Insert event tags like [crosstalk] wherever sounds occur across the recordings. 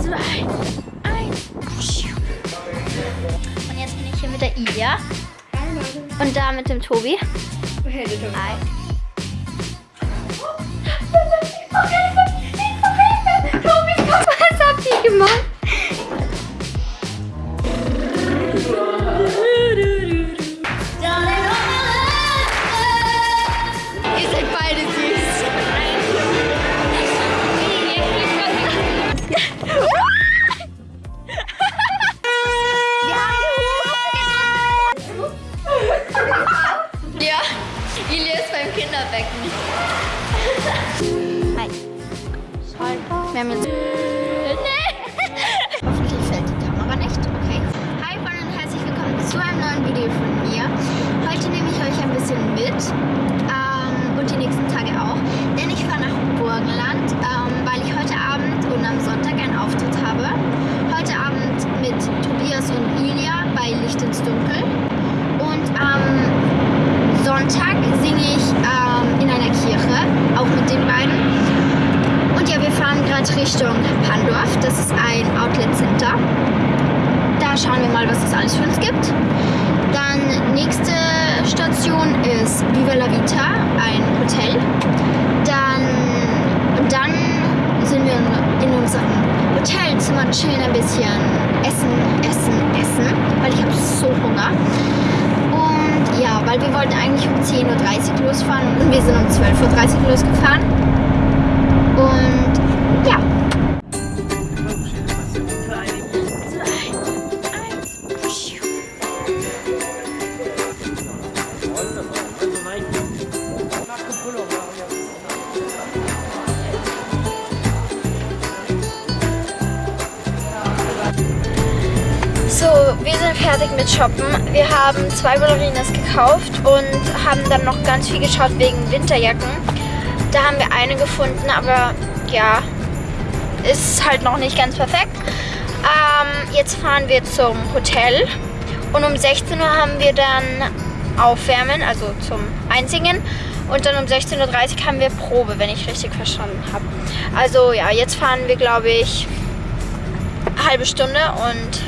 Zwei, eins. Und jetzt bin ich hier mit der Ilja. Und da mit dem Tobi. Hi. Was habt ihr gemacht? Wir haben jetzt... Nee. Hoffentlich fällt die Kamera nicht. Okay. Hi Freunde und herzlich willkommen zu einem neuen Video von mir. Heute nehme ich euch ein bisschen mit. Ähm, und die nächsten Tage auch. Denn ich fahre nach Burgenland, ähm, weil ich heute Abend und am Sonntag einen Auftritt habe. Heute Abend mit Tobias und Ilja bei Licht ins Dunkel. Und am Sonntag singe ich ähm, in einer Kirche, auch mit den beiden. Und ja, wir fahren gerade Richtung Pandorf. Das ist ein Outlet Center. Da schauen wir mal, was es alles für uns gibt. Dann nächste Station ist Viva la Vita, ein Hotel. Dann, dann sind wir in unserem Hotelzimmer, chillen ein bisschen, essen, essen, essen, weil ich habe so Hunger. Und ja, weil wir wollten eigentlich um 10.30 Uhr losfahren und wir sind um 12.30 Uhr losgefahren. Und ja. Shoppen. Wir haben zwei Ballerinas gekauft und haben dann noch ganz viel geschaut wegen Winterjacken. Da haben wir eine gefunden, aber ja, ist halt noch nicht ganz perfekt. Ähm, jetzt fahren wir zum Hotel und um 16 Uhr haben wir dann Aufwärmen, also zum Einsingen. Und dann um 16.30 Uhr haben wir Probe, wenn ich richtig verstanden habe. Also ja, jetzt fahren wir, glaube ich, eine halbe Stunde und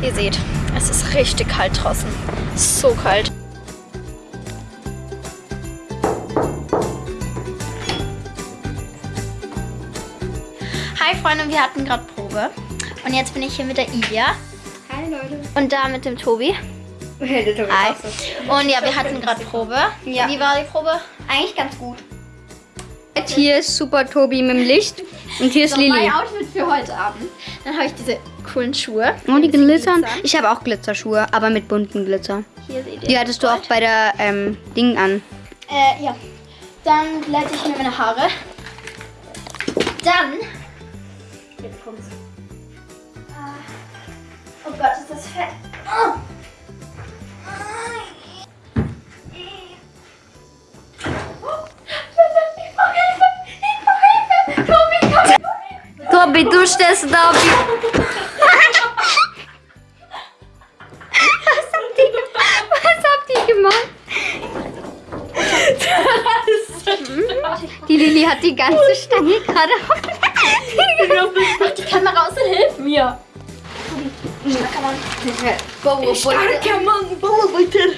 Ihr seht, es ist richtig kalt draußen. So kalt. Hi Freunde, wir hatten gerade Probe. Und jetzt bin ich hier mit der Ilja. Hi Leute. Und da mit dem Tobi. Hey, [laughs] der Tobi Hi. Und ja, wir hatten gerade Probe. Ja. Wie war die Probe? Eigentlich ganz gut. Hier ist Super Tobi mit dem Licht und hier ist So, Lili. mein Outfit für heute Abend. Dann habe ich diese coolen Schuhe. Oh, die Mit glitzern. Glitzern. Ich habe auch Glitzerschuhe, aber mit bunten Glitzer. Hier seht ihr. Die hattest du auch bei der ähm, Ding an. Äh, ja. Dann glätte ich mir meine Haare. Dann. Jetzt kommt's. Ah. Oh Gott, ist das fett. Oh. Tobi, du stehst da [laughs] hat die ganze Stange gerade auf. Mach die Kamera aus und hilf mir. Starker Mann. Starker Mann, Bauarbeiter.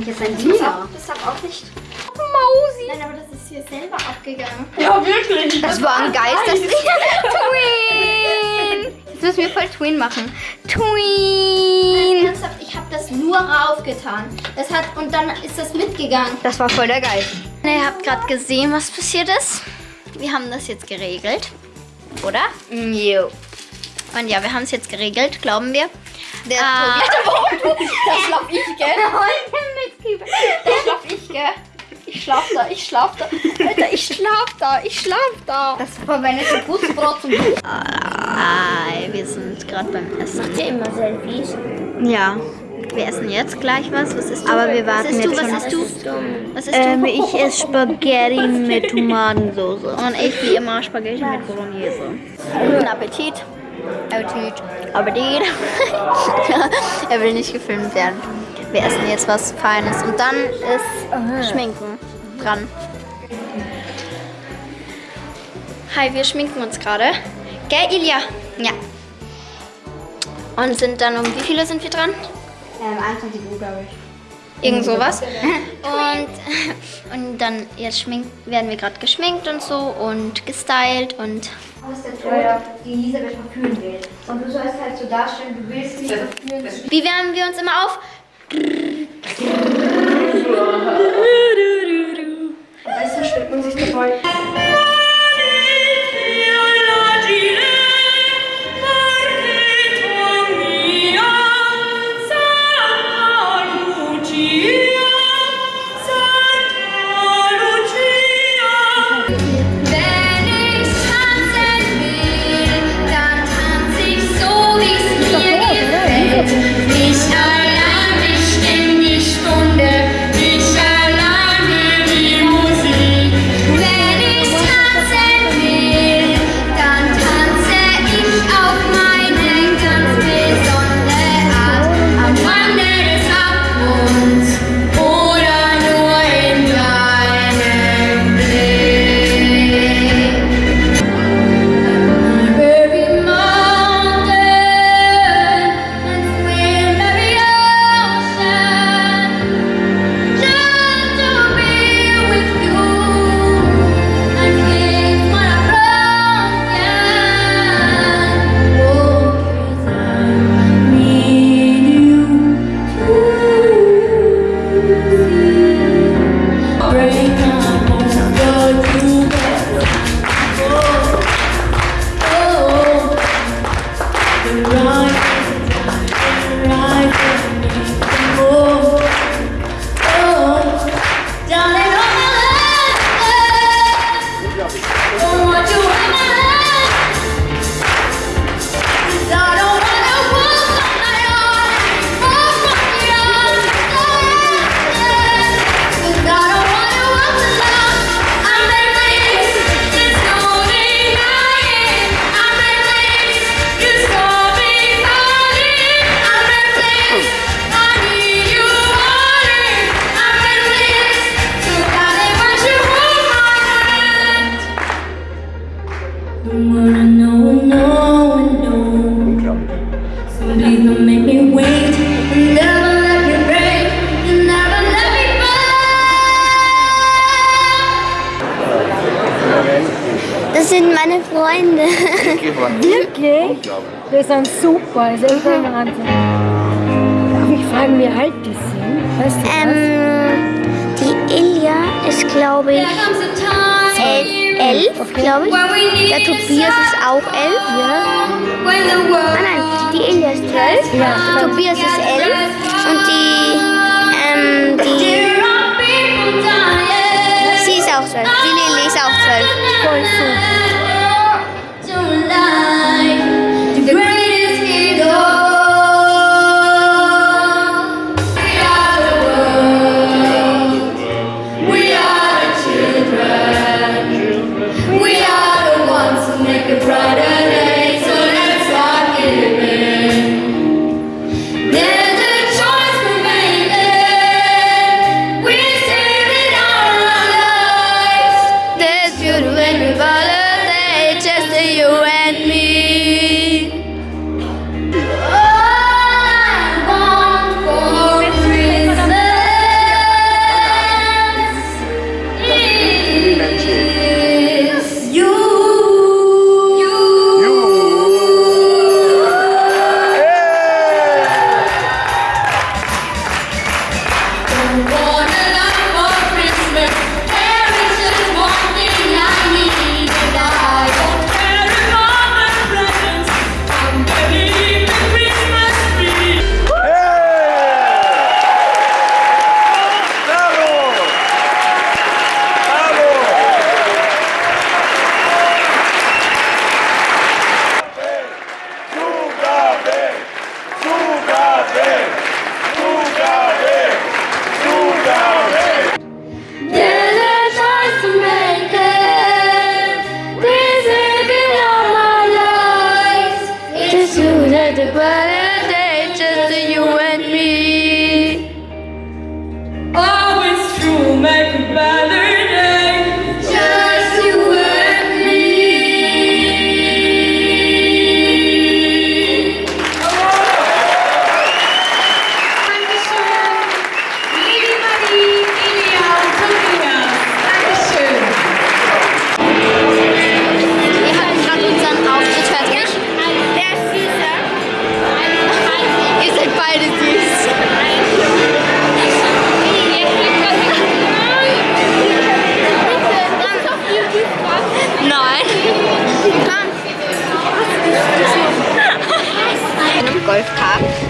Ich jetzt ein Das Diener? Das darf auch nicht. Mausi. Nein, aber das ist hier selber abgegangen. Ja, wirklich. Das war ein Geist, das Twin. Jetzt müssen wir voll Twin machen. Twin. Ich habe das nur raufgetan. Das hat und dann ist das mitgegangen. Das war voll der Geist. Ihr habt gerade gesehen, was passiert ist. Wir haben das jetzt geregelt, oder? Jo. Und ja, wir haben es jetzt geregelt, glauben wir. Der Ah. Tobi. Das schlaf ich, gell? [laughs] Das schlaf ich, gell? Ich schlaf da, ich schlaf da. Alter, ich schlaf da, ich schlaf da. Das verwendete Putzbrot zum Hi, wir sind gerade beim Essen. Macht ihr immer Selfies? Ja. Wir essen jetzt gleich was. Was ist du? Aber wir warten was isst jetzt du? Was isst du? Was isst du? Ähm, ich esse Spaghetti [laughs] mit Tomatensauce. Und ich wie immer Spaghetti mit Bolognese. Guten Appetit. Appetit. Appetit. [laughs] er will nicht gefilmt werden. Wir essen jetzt was Feines. Und dann ist Schminken dran. Hi, wir schminken uns gerade. Gell, Ilja? Ja. Und sind dann um wie viele sind wir dran? Ähm, 21 Uhr, glaube ich. Irgend sowas. [laughs] Und, [laughs] und dann jetzt schminkt, werden wir gerade geschminkt und so und gestylt und... Du bist der Tod, die Elisabeth verführen will. Und du sollst halt so darstellen, du willst nicht verführen. Wie wärmen wir uns immer auf? [laughs] Weißt du, schmeckt man sich dabei. Wirklich? Wir sind super, das ist echt ein mhm. Wahnsinn. Darf ich fragen, wie alt die sind? Weißt du ähm, Die Ilja ist, glaube ich, elf, okay. glaube ich. Der Tobias ist auch elf. Ja. Ah nein, die Ilja ist elf. ja. Tobias ist elf.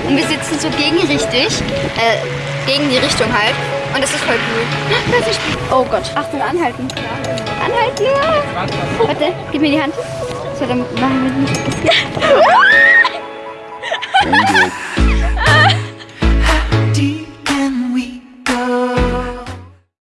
Und wir sitzen so gegenrichtig, äh, gegen die Richtung halt. Und das ist voll cool. [laughs] Oh Gott. Achtung, anhalten. Anhalten, ja. Warte, gib mir die Hand. So, dann machen wir nicht. [laughs] [laughs]